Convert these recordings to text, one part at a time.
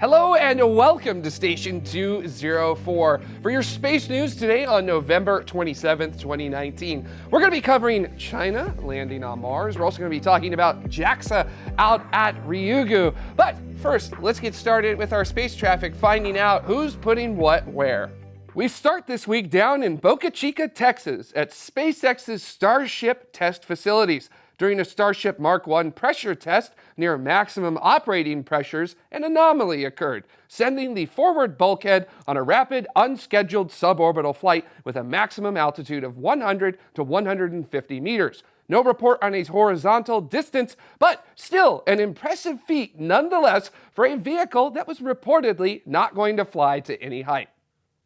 Hello and welcome to Station 204 for your space news today on November 27th, 2019. We're going to be covering China landing on Mars. We're also going to be talking about JAXA out at Ryugu. But first, let's get started with our space traffic, finding out who's putting what where. We start this week down in Boca Chica, Texas at SpaceX's Starship test facilities. During a Starship Mark 1 pressure test near maximum operating pressures, an anomaly occurred, sending the forward bulkhead on a rapid, unscheduled suborbital flight with a maximum altitude of 100 to 150 meters. No report on a horizontal distance, but still an impressive feat nonetheless for a vehicle that was reportedly not going to fly to any height.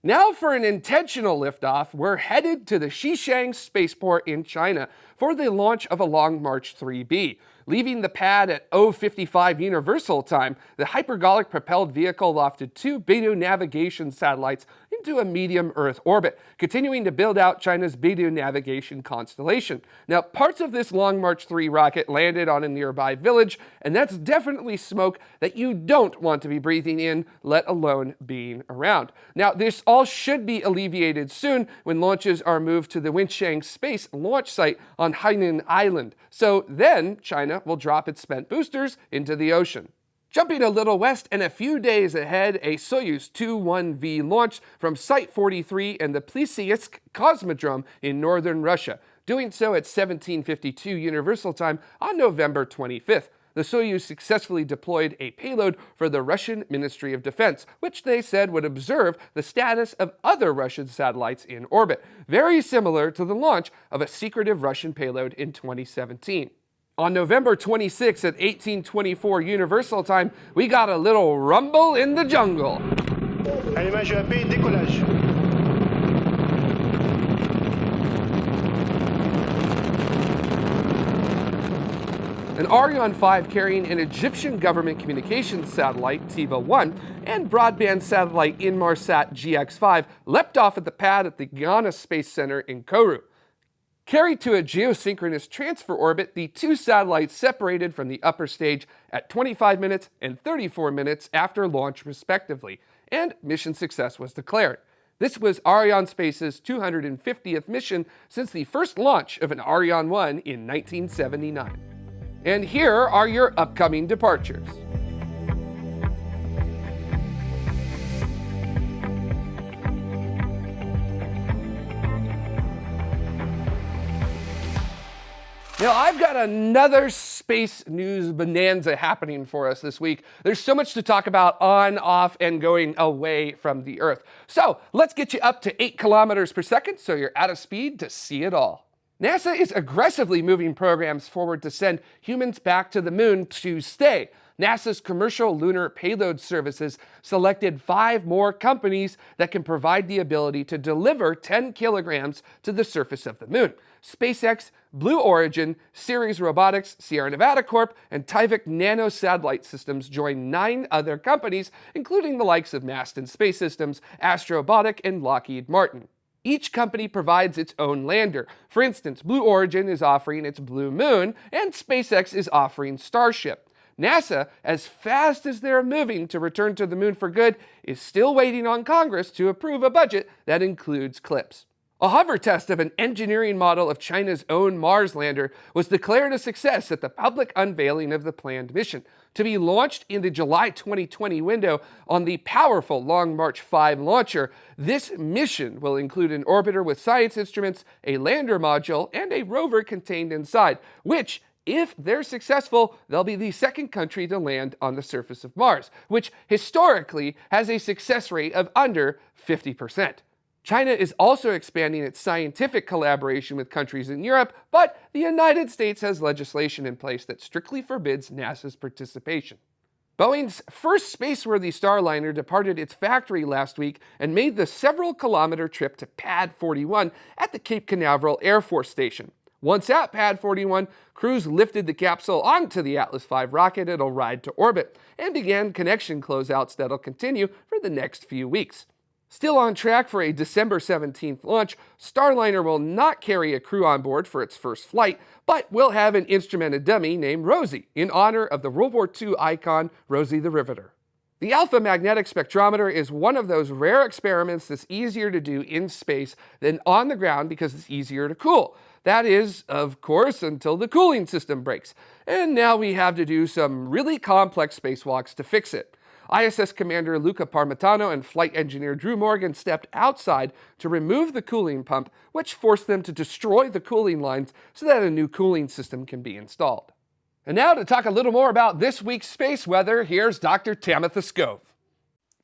Now for an intentional liftoff, we're headed to the Xichang spaceport in China for the launch of a Long March 3B. Leaving the pad at 055 Universal Time, the hypergolic propelled vehicle lofted two Beidou navigation satellites into a medium Earth orbit, continuing to build out China's Beidou navigation constellation. Now, parts of this Long March 3 rocket landed on a nearby village, and that's definitely smoke that you don't want to be breathing in, let alone being around. Now, this all should be alleviated soon when launches are moved to the Wenchang Space launch site on Hainan Island. So then China will drop its spent boosters into the ocean. Jumping a little west and a few days ahead, a Soyuz 2-1V launched from Site 43 in the Plesetsk Cosmodrome in northern Russia, doing so at 1752 Universal Time on November 25th. The Soyuz successfully deployed a payload for the Russian Ministry of Defense, which they said would observe the status of other Russian satellites in orbit, very similar to the launch of a secretive Russian payload in 2017. On November 26 at 1824 Universal Time, we got a little rumble in the jungle. décollage. An Ariane 5 carrying an Egyptian government communications satellite, TIBA-1, and broadband satellite Inmarsat GX5 leapt off at the pad at the Guiana Space Center in Kourou. Carried to a geosynchronous transfer orbit, the two satellites separated from the upper stage at 25 minutes and 34 minutes after launch respectively, and mission success was declared. This was Arianespace's 250th mission since the first launch of an Ariane 1 in 1979. And here are your upcoming departures. Now, I've got another space news bonanza happening for us this week. There's so much to talk about on, off, and going away from the Earth. So let's get you up to 8 kilometers per second so you're out of speed to see it all. NASA is aggressively moving programs forward to send humans back to the moon to stay. NASA's commercial lunar payload services selected five more companies that can provide the ability to deliver 10 kilograms to the surface of the moon. SpaceX, Blue Origin, Ceres Robotics, Sierra Nevada Corp, and Tyvak Nano Satellite Systems join nine other companies, including the likes of Masten Space Systems, Astrobotic, and Lockheed Martin. Each company provides its own lander. For instance, Blue Origin is offering its Blue Moon, and SpaceX is offering Starship. NASA, as fast as they're moving to return to the moon for good, is still waiting on Congress to approve a budget that includes CLPS. A hover test of an engineering model of China's own Mars lander was declared a success at the public unveiling of the planned mission, to be launched in the July 2020 window on the powerful Long March 5 launcher. This mission will include an orbiter with science instruments, a lander module, and a rover contained inside, which if they're successful, they'll be the second country to land on the surface of Mars, which historically has a success rate of under 50%. China is also expanding its scientific collaboration with countries in Europe, but the United States has legislation in place that strictly forbids NASA's participation. Boeing's first spaceworthy Starliner departed its factory last week and made the several kilometer trip to Pad 41 at the Cape Canaveral Air Force Station. Once at Pad 41, crews lifted the capsule onto the Atlas V rocket it'll ride to orbit and began connection closeouts that'll continue for the next few weeks. Still on track for a December 17th launch, Starliner will not carry a crew on board for its first flight, but will have an instrumented dummy named Rosie in honor of the World War II icon Rosie the Riveter. The alpha magnetic spectrometer is one of those rare experiments that's easier to do in space than on the ground because it's easier to cool. That is, of course, until the cooling system breaks. And now we have to do some really complex spacewalks to fix it. ISS Commander Luca Parmitano and flight engineer Drew Morgan stepped outside to remove the cooling pump, which forced them to destroy the cooling lines so that a new cooling system can be installed. And now to talk a little more about this week's space weather, here's Dr. Tamitha Skov.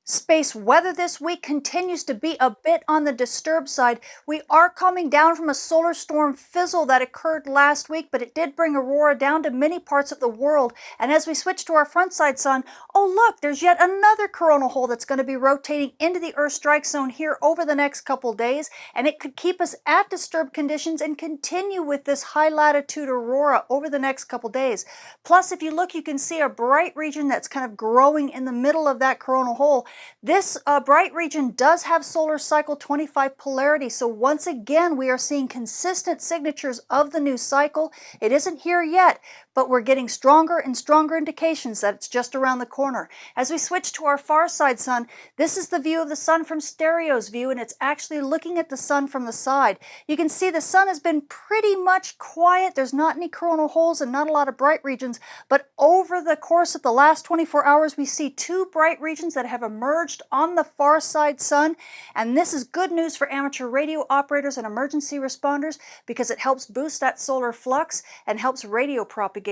Space weather this week continues to be a bit on the disturbed side. We are coming down from a solar storm fizzle that occurred last week, but it did bring aurora down to many parts of the world. And as we switch to our front side sun, oh look, there's yet another coronal hole that's going to be rotating into the Earth strike zone here over the next couple days. And it could keep us at disturbed conditions and continue with this high latitude aurora over the next couple days. Plus, if you look, you can see a bright region that's kind of growing in the middle of that coronal hole. This uh, bright region does have solar cycle 25 polarity, so once again we are seeing consistent signatures of the new cycle. It isn't here yet, but we're getting stronger and stronger indications that it's just around the corner. As we switch to our far side sun, this is the view of the sun from stereo's view, and it's actually looking at the sun from the side. You can see the sun has been pretty much quiet. There's not any coronal holes and not a lot of bright regions, but over the course of the last 24 hours, we see two bright regions that have emerged on the far side sun, and this is good news for amateur radio operators and emergency responders because it helps boost that solar flux and helps radio propagation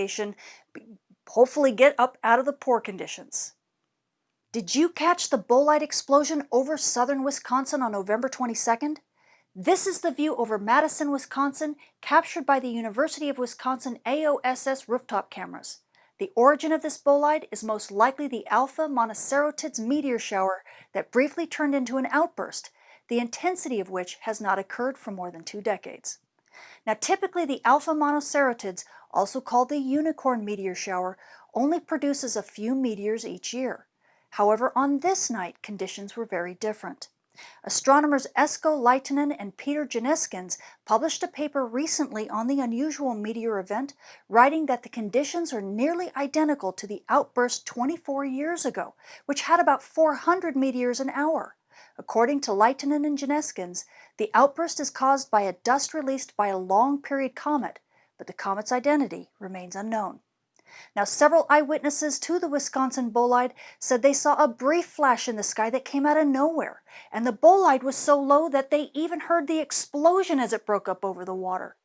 hopefully get up out of the poor conditions. Did you catch the bolide explosion over southern Wisconsin on November 22nd? This is the view over Madison, Wisconsin, captured by the University of Wisconsin AOSS rooftop cameras. The origin of this bolide is most likely the Alpha Monocerotids meteor shower that briefly turned into an outburst, the intensity of which has not occurred for more than two decades. Now typically the Alpha Monocerotids also called the unicorn meteor shower, only produces a few meteors each year. However, on this night, conditions were very different. Astronomers Esko Lyytinen and Peter Jenniskens published a paper recently on the unusual meteor event, writing that the conditions are nearly identical to the outburst 24 years ago, which had about 400 meteors an hour. According to Lyytinen and Jenniskens, the outburst is caused by a dust released by a long-period comet, but the comet's identity remains unknown. Now, several eyewitnesses to the Wisconsin bolide said they saw a brief flash in the sky that came out of nowhere, and the bolide was so low that they even heard the explosion as it broke up over the water.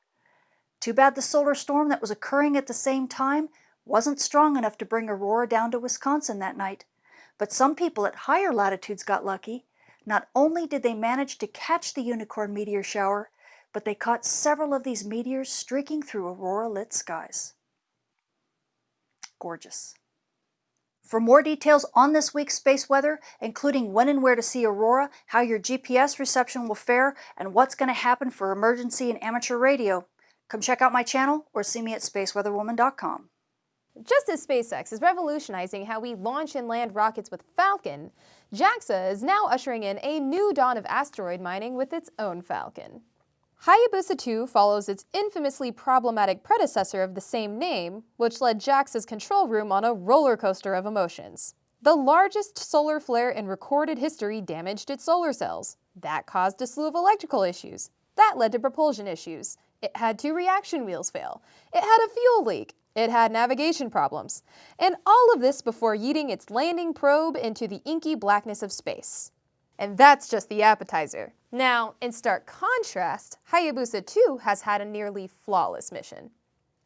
Too bad the solar storm that was occurring at the same time wasn't strong enough to bring aurora down to Wisconsin that night. But some people at higher latitudes got lucky. Not only did they manage to catch the unicorn meteor shower, but they caught several of these meteors streaking through aurora-lit skies. Gorgeous. For more details on this week's space weather, including when and where to see aurora, how your GPS reception will fare, and what's going to happen for emergency and amateur radio, come check out my channel or see me at spaceweatherwoman.com. Just as SpaceX is revolutionizing how we launch and land rockets with Falcon, JAXA is now ushering in a new dawn of asteroid mining with its own Falcon. Hayabusa 2 follows its infamously problematic predecessor of the same name, which led JAXA's control room on a roller coaster of emotions. The largest solar flare in recorded history damaged its solar cells. That caused a slew of electrical issues. That led to propulsion issues. It had two reaction wheels fail. It had a fuel leak. It had navigation problems. And all of this before yeeting its landing probe into the inky blackness of space. And that's just the appetizer. Now, in stark contrast, Hayabusa 2 has had a nearly flawless mission.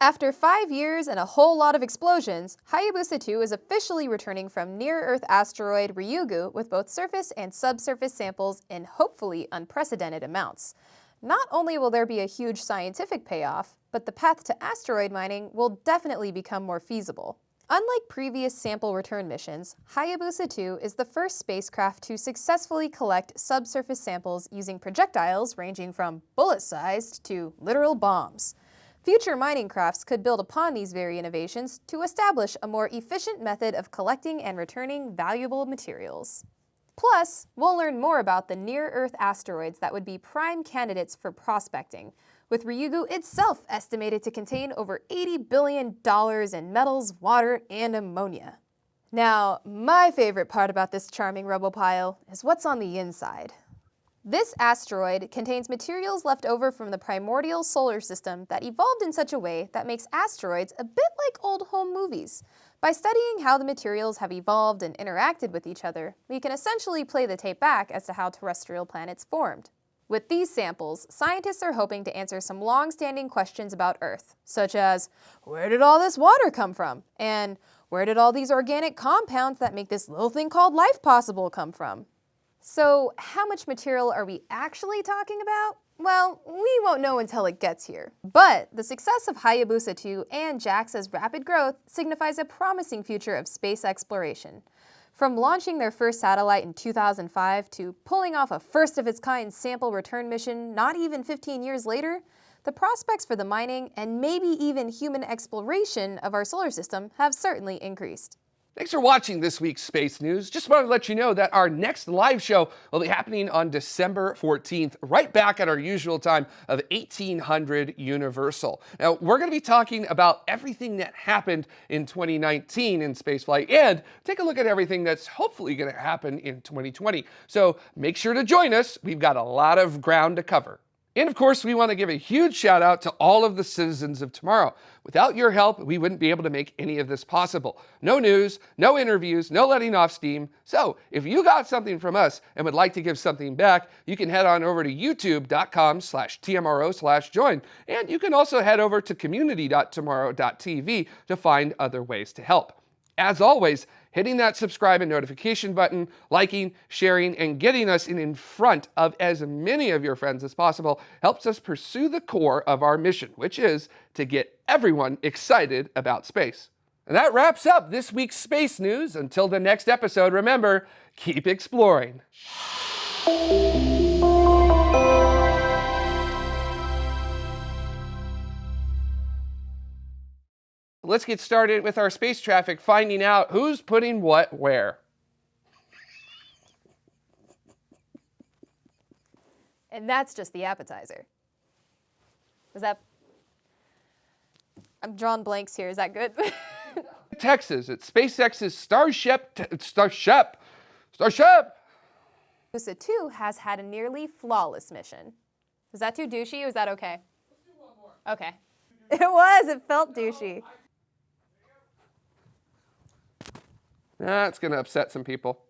After five years and a whole lot of explosions, Hayabusa 2 is officially returning from near-Earth asteroid Ryugu with both surface and subsurface samples in hopefully unprecedented amounts. Not only will there be a huge scientific payoff, but the path to asteroid mining will definitely become more feasible. Unlike previous sample return missions, Hayabusa 2 is the first spacecraft to successfully collect subsurface samples using projectiles ranging from bullet-sized to literal bombs. Future mining crafts could build upon these very innovations to establish a more efficient method of collecting and returning valuable materials. Plus, we'll learn more about the near-Earth asteroids that would be prime candidates for prospecting, with Ryugu itself estimated to contain over $80 billion in metals, water, and ammonia. Now, my favorite part about this charming rubble pile is what's on the inside. This asteroid contains materials left over from the primordial solar system that evolved in such a way that makes asteroids a bit like old home movies. By studying how the materials have evolved and interacted with each other, we can essentially play the tape back as to how terrestrial planets formed. With these samples, scientists are hoping to answer some long-standing questions about Earth, such as, where did all this water come from? And where did all these organic compounds that make this little thing called life possible come from? So how much material are we actually talking about? Well, we won't know until it gets here. But the success of Hayabusa 2 and JAXA's rapid growth signifies a promising future of space exploration. From launching their first satellite in 2005 to pulling off a first-of-its-kind sample return mission not even 15 years later, the prospects for the mining and maybe even human exploration of our solar system have certainly increased. Thanks for watching this week's Space News. Just wanted to let you know that our next live show will be happening on December 14th, right back at our usual time of 1800 Universal. Now, we're going to be talking about everything that happened in 2019 in spaceflight and take a look at everything that's hopefully going to happen in 2020. So make sure to join us. We've got a lot of ground to cover. And of course, we want to give a huge shout out to all of the citizens of tomorrow. Without your help, we wouldn't be able to make any of this possible. No news, no interviews, no letting off steam. So if you got something from us and would like to give something back, you can head on over to youtube.com slash TMRO slash join. And you can also head over to community.tmro.tv to find other ways to help. As always, hitting that subscribe and notification button, liking, sharing, and getting us in, in front of as many of your friends as possible helps us pursue the core of our mission, which is to get everyone excited about space. And that wraps up this week's space news. Until the next episode, remember, keep exploring. Let's get started with our space traffic, finding out who's putting what where. And that's just the appetizer. Is that... I'm drawing blanks here, is that good? Texas at SpaceX's Starship, Starship, Starship. Hayabusa 2 has had a nearly flawless mission. Was that too douchey was that okay? Okay. It was, it felt douchey. That's going to upset some people.